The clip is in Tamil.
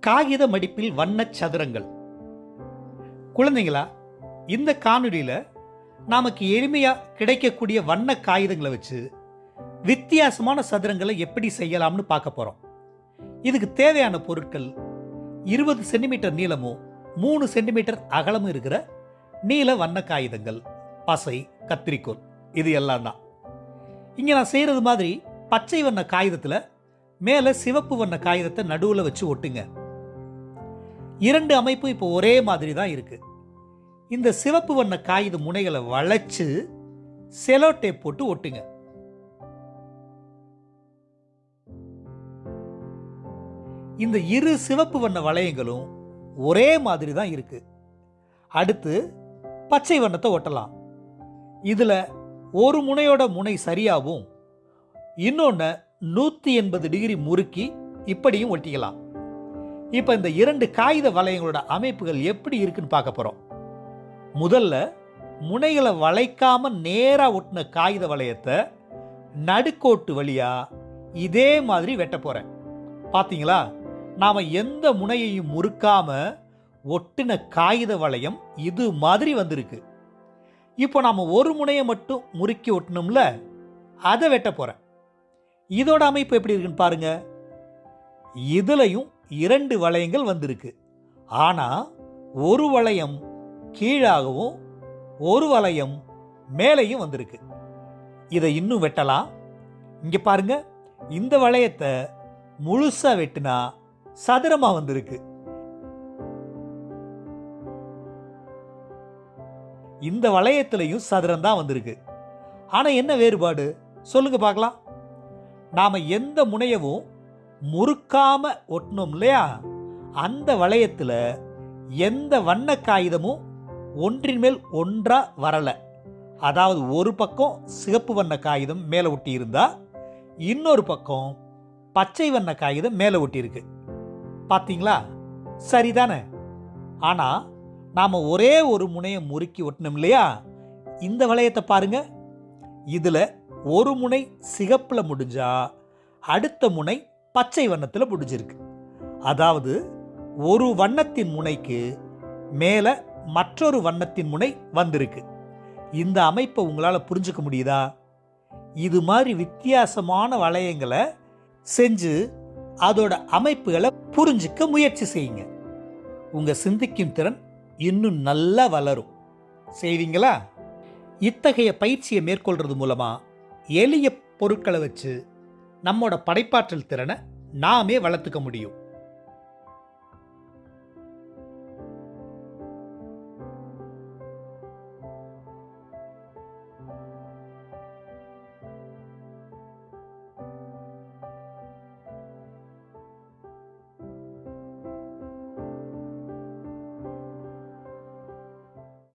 காகித மடிப்பில் வண்ணச் சதுரங்கள். குழந்தைங்களா இந்த காணொலியில் நமக்கு எளிமையாக கிடைக்கக்கூடிய வண்ண காகிதங்களை வச்சு வித்தியாசமான சதுரங்களை எப்படி செய்யலாம்னு பார்க்க போகிறோம் இதுக்கு தேவையான பொருட்கள் இருபது சென்டிமீட்டர் நீளமும் மூணு சென்டிமீட்டர் அகலமும் இருக்கிற நீல வண்ண காகிதங்கள் பசை கத்திரிக்கோல் இது எல்லாம் தான். இங்கே நான் செய்கிறது மாதிரி பச்சை வண்ண காகிதத்தில் மேலே சிவப்பு வண்ண காகிதத்தை நடுவில் வச்சு ஒட்டுங்க. இரண்டு அமைப்பும் இப்போ ஒரே மாதிரி தான் இருக்குது இந்த சிவப்பு வண்ண காகித முனைகளை வளைச்சு செலோ டேப் போட்டு ஒட்டுங்க. இந்த இரு சிவப்பு வண்ண வளையங்களும் ஒரே மாதிரி தான் இருக்கு. அடுத்து பச்சை வண்ணத்தை ஒட்டலாம். இதில் ஒரு முனையோட முனை சரியாகவும் இன்னொன்று நூற்றி எண்பது டிகிரி முறுக்கி இப்படியும் ஒட்டிக்கலாம். இப்போ இந்த இரண்டு காகித வளையங்களோட அமைப்புகள் எப்படி இருக்குன்னு பார்க்க போகிறோம் முதல்ல முனைகளை வளைக்காம நேராக ஒட்டின காகித வளையத்தை நடுக்கோட்டு வழியாக இதே மாதிரி வெட்ட போகிறேன் பார்த்தீங்களா நாம் எந்த முனையையும் முறுக்காம ஒட்டின காகித வளையம் இது மாதிரி வந்திருக்கு. இப்போ நாம் ஒரு முனையை மட்டும் முறுக்கி ஒட்டணும்ல அதை வெட்ட போகிறேன் இதோட அமைப்பு எப்படி இருக்குன்னு பாருங்கள் இதுலையும் இரண்டு வளையங்கள் வந்திருக்கு. ஆனால் ஒரு வளையம் கீழாகவும் ஒரு வளையம் மேலேயும் வந்திருக்கு. இதை இன்னும் வெட்டலாம். இங்கே பாருங்க இந்த வளையத்தை முழுசாக வெட்டினா சதுரமாக வந்திருக்கு. இந்த வளையத்திலையும் சதுரம் தான் வந்திருக்கு. ஆனால் என்ன வேறுபாடு? சொல்லுங்க பார்க்கலாம். நாம் எந்த முனையவும் முறுக்காம ஒட்டணும் இல்லையா? அந்த வளையத்தில் எந்த வண்ண காகிதமும் ஒன்றின் மேல் ஒன்றாக வரலை. அதாவது ஒரு பக்கம் சிகப்பு வண்ண காகிதம் மேலே ஒட்டி இன்னொரு பக்கம் பச்சை வண்ண காகிதம் மேலே ஒட்டியிருக்கு பார்த்தீங்களா சரிதானே? ஆனால் நாம் ஒரே ஒரு முனையை முறுக்கி ஒட்டணும் இல்லையா? இந்த வளையத்தை பாருங்கள் இதில் ஒரு முனை சிகப்பில் முடிஞ்சால் அடுத்த முனை பச்சை வண்ணத்தில் முடிஞ்சிருக்கு அதாவது ஒரு வண்ணத்தின் முனைக்கு மேலே மற்றொரு வண்ணத்தின் முனை வந்திருக்கு. இந்த அமைப்பை உங்களால் புரிஞ்சுக்க முடியுதா? இது மாதிரி வித்தியாசமான வளையங்களை செஞ்சு அதோட அமைப்புகளை புரிஞ்சுக்க முயற்சி செய்யுங்க. உங்கள் சிந்திக்கும் திறன் இன்னும் நல்லா வளரும். செய்வீங்களா? இத்தகைய பயிற்சியை மேற்கொள்றது மூலமாக எளிய பொருட்களை வச்சு நம்மோட படைப்பாற்றல் திறனை நாமே வளர்த்துக்க முடியும்.